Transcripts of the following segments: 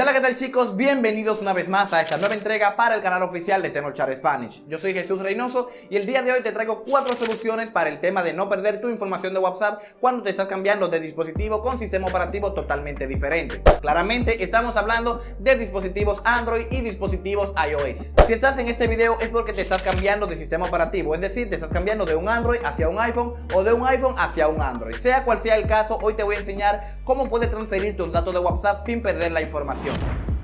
Hola qué tal chicos, bienvenidos una vez más a esta nueva entrega para el canal oficial de Char Spanish. Yo soy Jesús Reynoso y el día de hoy te traigo cuatro soluciones para el tema de no perder tu información de WhatsApp cuando te estás cambiando de dispositivo con sistema operativo totalmente diferentes Claramente estamos hablando de dispositivos Android y dispositivos iOS. Si estás en este video es porque te estás cambiando de sistema operativo, es decir, te estás cambiando de un Android hacia un iPhone o de un iPhone hacia un Android. Sea cual sea el caso, hoy te voy a enseñar cómo puedes transferir tus datos de WhatsApp sin perder la información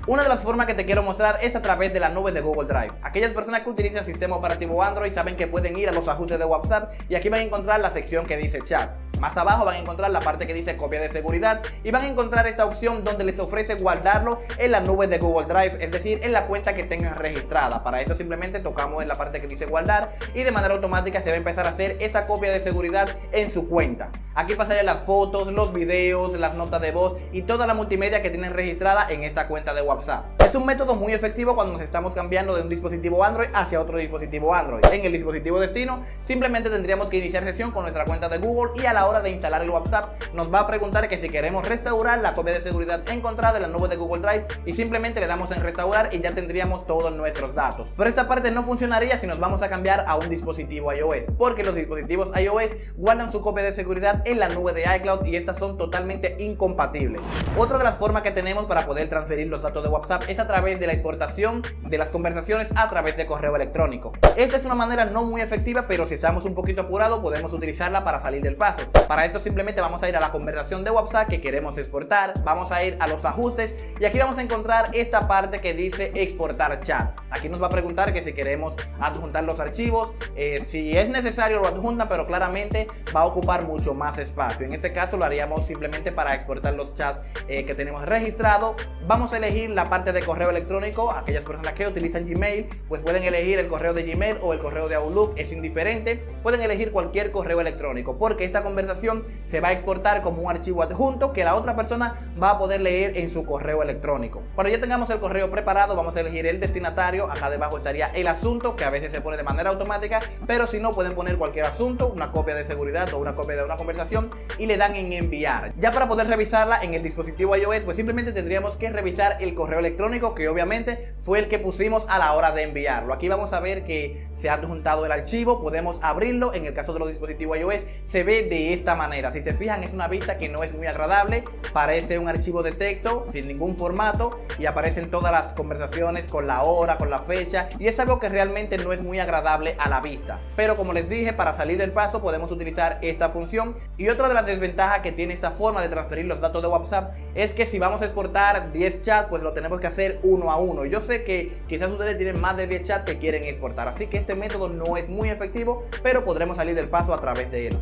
una de las formas que te quiero mostrar es a través de la nube de Google Drive. Aquellas personas que utilizan el sistema operativo Android saben que pueden ir a los ajustes de WhatsApp y aquí van a encontrar la sección que dice chat. Más abajo van a encontrar la parte que dice copia de seguridad y van a encontrar esta opción donde les ofrece guardarlo en la nube de Google Drive, es decir, en la cuenta que tengan registrada. Para esto simplemente tocamos en la parte que dice guardar y de manera automática se va a empezar a hacer esta copia de seguridad en su cuenta. Aquí pasaré las fotos, los videos, las notas de voz y toda la multimedia que tienen registrada en esta cuenta de WhatsApp. Un método muy efectivo cuando nos estamos cambiando de un dispositivo Android hacia otro dispositivo Android. En el dispositivo destino simplemente tendríamos que iniciar sesión con nuestra cuenta de Google y a la hora de instalar el WhatsApp nos va a preguntar que si queremos restaurar la copia de seguridad encontrada en la nube de Google Drive y simplemente le damos en restaurar y ya tendríamos todos nuestros datos. Pero esta parte no funcionaría si nos vamos a cambiar a un dispositivo iOS porque los dispositivos iOS guardan su copia de seguridad en la nube de iCloud y estas son totalmente incompatibles. Otra de las formas que tenemos para poder transferir los datos de WhatsApp es a través de la exportación de las conversaciones a través de correo electrónico. Esta es una manera no muy efectiva, pero si estamos un poquito apurados podemos utilizarla para salir del paso. Para esto simplemente vamos a ir a la conversación de WhatsApp que queremos exportar, vamos a ir a los ajustes y aquí vamos a encontrar esta parte que dice exportar chat. Aquí nos va a preguntar que si queremos adjuntar los archivos, eh, si es necesario lo adjunta, pero claramente va a ocupar mucho más espacio. En este caso lo haríamos simplemente para exportar los chats eh, que tenemos registrados. Vamos a elegir la parte de correo electrónico. Aquellas personas que utilizan Gmail, pues pueden elegir el correo de Gmail o el correo de Outlook, es indiferente. Pueden elegir cualquier correo electrónico porque esta conversación se va a exportar como un archivo adjunto que la otra persona va a poder leer en su correo electrónico. Cuando ya tengamos el correo preparado, vamos a elegir el destinatario. Acá debajo estaría el asunto, que a veces se pone de manera automática, pero si no, pueden poner cualquier asunto, una copia de seguridad o una copia de una conversación y le dan en enviar. Ya para poder revisarla en el dispositivo iOS, pues simplemente tendríamos que revisar el correo electrónico que obviamente fue el que pusimos a la hora de enviarlo. Aquí vamos a ver que se ha adjuntado el archivo, podemos abrirlo. En el caso de los dispositivos iOS se ve de esta manera. Si se fijan es una vista que no es muy agradable, parece un archivo de texto sin ningún formato y aparecen todas las conversaciones con la hora, con la fecha y es algo que realmente no es muy agradable a la vista. Pero como les dije, para salir del paso podemos utilizar esta función y otra de las desventajas que tiene esta forma de transferir los datos de WhatsApp es que si vamos a exportar 10 chats, pues lo tenemos que hacer uno a uno. Yo sé que quizás ustedes tienen más de 10 chats que quieren exportar, así que este método no es muy efectivo, pero podremos salir del paso a través de él.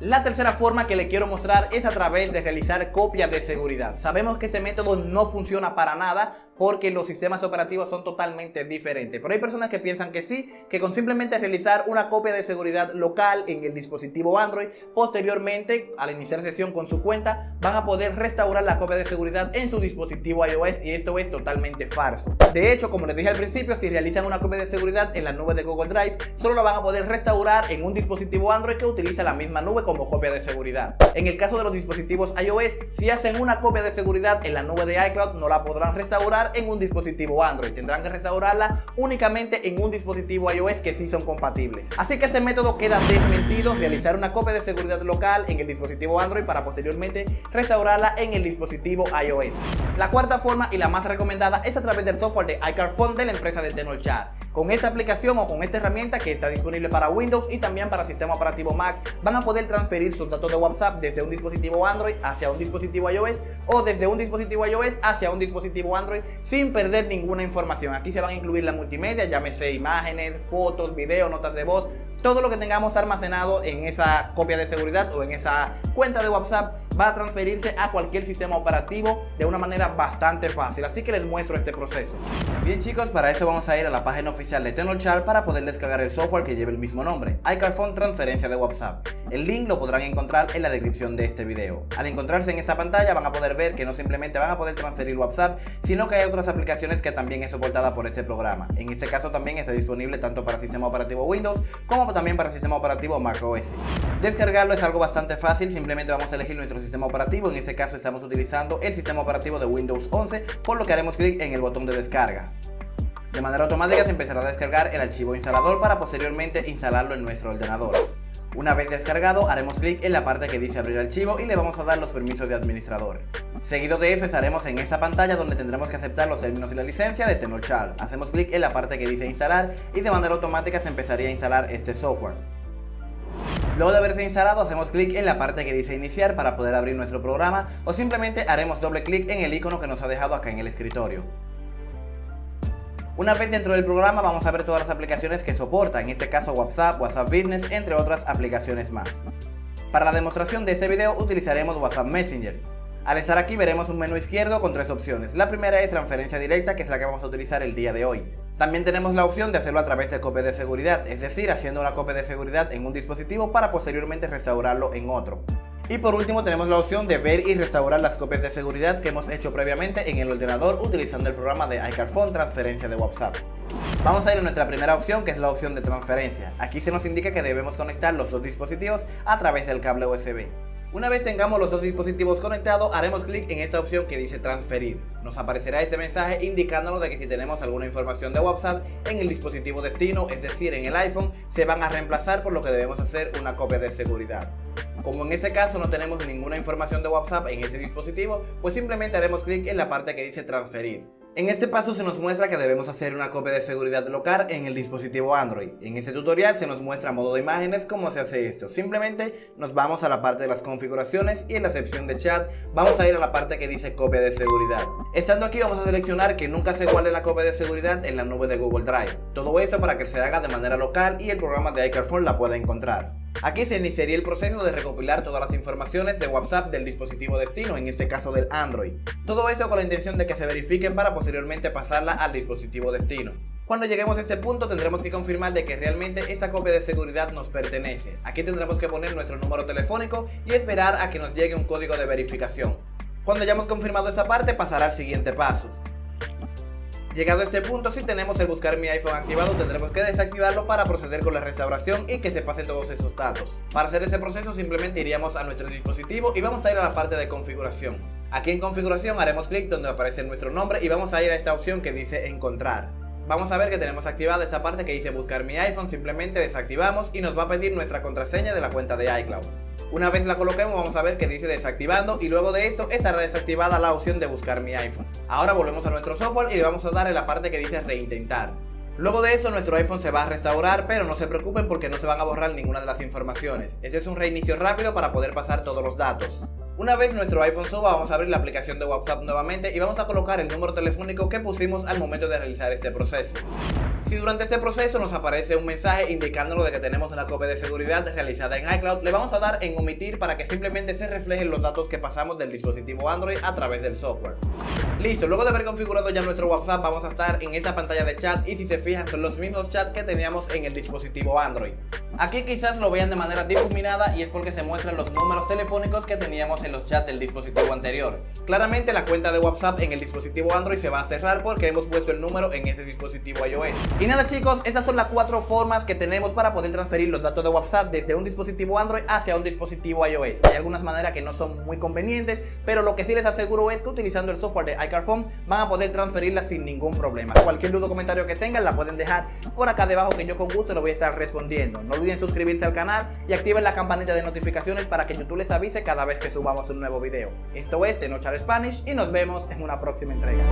La tercera forma que le quiero mostrar es a través de realizar copias de seguridad. Sabemos que este método no funciona para nada porque los sistemas operativos son totalmente diferentes. Pero hay personas que piensan que sí, que con simplemente realizar una copia de seguridad local en el dispositivo Android, posteriormente, al iniciar sesión con su cuenta, van a poder restaurar la copia de seguridad en su dispositivo iOS y esto es totalmente falso. De hecho, como les dije al principio, si realizan una copia de seguridad en la nube de Google Drive, solo la van a poder restaurar en un dispositivo Android que utiliza la misma nube como copia de seguridad. En el caso de los dispositivos iOS, si hacen una copia de seguridad en la nube de iCloud, no la podrán restaurar en un dispositivo Android. Tendrán que restaurarla únicamente en un dispositivo iOS que sí son compatibles. Así que este método queda desmentido, realizar una copia de seguridad local en el dispositivo Android para posteriormente restaurarla en el dispositivo iOS. La cuarta forma y la más recomendada es a través del software de iCarphone de la empresa de Chat. Con esta aplicación o con esta herramienta que está disponible para Windows y también para sistema operativo Mac, van a poder transferir sus datos de WhatsApp desde un dispositivo Android hacia un dispositivo iOS o desde un dispositivo iOS hacia un dispositivo Android sin perder ninguna información. Aquí se van a incluir la multimedia, llámese imágenes, fotos, videos, notas de voz, todo lo que tengamos almacenado en esa copia de seguridad o en esa cuenta de WhatsApp va a transferirse a cualquier sistema operativo de una manera bastante fácil. Así que les muestro este proceso. Bien chicos, para eso vamos a ir a la página oficial de Tenorshare para poder descargar el software que lleva el mismo nombre, iCarphone Transferencia de WhatsApp. El link lo podrán encontrar en la descripción de este video. Al encontrarse en esta pantalla van a poder ver que no simplemente van a poder transferir WhatsApp, sino que hay otras aplicaciones que también es soportada por este programa. En este caso también está disponible tanto para sistema operativo Windows como también para sistema operativo macOS. Descargarlo es algo bastante fácil, simplemente vamos a elegir nuestro sistema operativo, en este caso estamos utilizando el sistema operativo de Windows 11, por lo que haremos clic en el botón de descarga. De manera automática se empezará a descargar el archivo instalador para posteriormente instalarlo en nuestro ordenador. Una vez descargado, haremos clic en la parte que dice abrir archivo y le vamos a dar los permisos de administrador. Seguido de eso estaremos en esta pantalla donde tendremos que aceptar los términos y la licencia de Tenorshare. Hacemos clic en la parte que dice instalar y de manera automática se empezaría a instalar este software. Luego de haberse instalado hacemos clic en la parte que dice iniciar para poder abrir nuestro programa o simplemente haremos doble clic en el icono que nos ha dejado acá en el escritorio. Una vez dentro del programa vamos a ver todas las aplicaciones que soporta, en este caso WhatsApp, WhatsApp Business, entre otras aplicaciones más. Para la demostración de este video utilizaremos WhatsApp Messenger. Al estar aquí veremos un menú izquierdo con tres opciones. La primera es transferencia directa, que es la que vamos a utilizar el día de hoy. También tenemos la opción de hacerlo a través de copia de seguridad, es decir, haciendo una copia de seguridad en un dispositivo para posteriormente restaurarlo en otro. Y por último tenemos la opción de ver y restaurar las copias de seguridad que hemos hecho previamente en el ordenador utilizando el programa de iCarphone transferencia de WhatsApp. Vamos a ir a nuestra primera opción que es la opción de transferencia. Aquí se nos indica que debemos conectar los dos dispositivos a través del cable USB. Una vez tengamos los dos dispositivos conectados, haremos clic en esta opción que dice transferir. Nos aparecerá este mensaje indicándonos de que si tenemos alguna información de WhatsApp en el dispositivo destino, es decir, en el iPhone, se van a reemplazar por lo que debemos hacer una copia de seguridad. Como en este caso no tenemos ninguna información de WhatsApp en este dispositivo, pues simplemente haremos clic en la parte que dice transferir. En este paso se nos muestra que debemos hacer una copia de seguridad local en el dispositivo Android. En este tutorial se nos muestra a modo de imágenes cómo se hace esto. Simplemente nos vamos a la parte de las configuraciones y en la sección de chat vamos a ir a la parte que dice copia de seguridad. Estando aquí vamos a seleccionar que nunca se guarde la copia de seguridad en la nube de Google Drive. Todo esto para que se haga de manera local y el programa de iCarphone la pueda encontrar. Aquí se iniciaría el proceso de recopilar todas las informaciones de WhatsApp del dispositivo destino, en este caso del Android. Todo eso con la intención de que se verifiquen para posteriormente pasarla al dispositivo destino. Cuando lleguemos a este punto tendremos que confirmar de que realmente esta copia de seguridad nos pertenece. Aquí tendremos que poner nuestro número telefónico y esperar a que nos llegue un código de verificación. Cuando hayamos confirmado esta parte pasará al siguiente paso. Llegado a este punto, si tenemos el buscar mi iPhone activado, tendremos que desactivarlo para proceder con la restauración y que se pasen todos esos datos. Para hacer ese proceso simplemente iríamos a nuestro dispositivo y vamos a ir a la parte de configuración. Aquí en configuración haremos clic donde aparece nuestro nombre y vamos a ir a esta opción que dice encontrar. Vamos a ver que tenemos activada esta parte que dice buscar mi iPhone, simplemente desactivamos y nos va a pedir nuestra contraseña de la cuenta de iCloud. Una vez la coloquemos vamos a ver que dice desactivando y luego de esto estará desactivada la opción de buscar mi iPhone. Ahora volvemos a nuestro software y le vamos a dar en la parte que dice reintentar. Luego de eso nuestro iPhone se va a restaurar, pero no se preocupen porque no se van a borrar ninguna de las informaciones. Este es un reinicio rápido para poder pasar todos los datos. Una vez nuestro iPhone suba, vamos a abrir la aplicación de WhatsApp nuevamente y vamos a colocar el número telefónico que pusimos al momento de realizar este proceso. Si durante este proceso nos aparece un mensaje indicándonos de que tenemos una copia de seguridad realizada en iCloud, le vamos a dar en omitir para que simplemente se reflejen los datos que pasamos del dispositivo Android a través del software. Listo, luego de haber configurado ya nuestro WhatsApp vamos a estar en esta pantalla de chat y si se fijan son los mismos chats que teníamos en el dispositivo Android. Aquí quizás lo vean de manera difuminada y es porque se muestran los números telefónicos que teníamos en los chats del dispositivo anterior. Claramente la cuenta de WhatsApp en el dispositivo Android se va a cerrar porque hemos puesto el número en ese dispositivo iOS. Y nada chicos, estas son las cuatro formas que tenemos para poder transferir los datos de WhatsApp desde un dispositivo Android hacia un dispositivo iOS. Hay algunas maneras que no son muy convenientes, pero lo que sí les aseguro es que utilizando el software de iCarphone van a poder transferirlas sin ningún problema. Cualquier duda o comentario que tengan la pueden dejar por acá debajo que yo con gusto lo voy a estar respondiendo. No olviden suscribirse al canal y activen la campanita de notificaciones para que YouTube les avise cada vez que subamos un nuevo video. Esto es Tenochar Spanish y nos vemos en una próxima entrega.